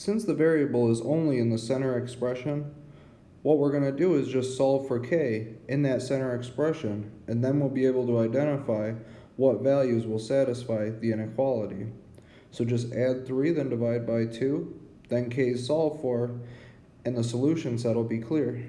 Since the variable is only in the center expression, what we're going to do is just solve for k in that center expression, and then we'll be able to identify what values will satisfy the inequality. So just add 3, then divide by 2, then k is solved for, and the solution set will be clear.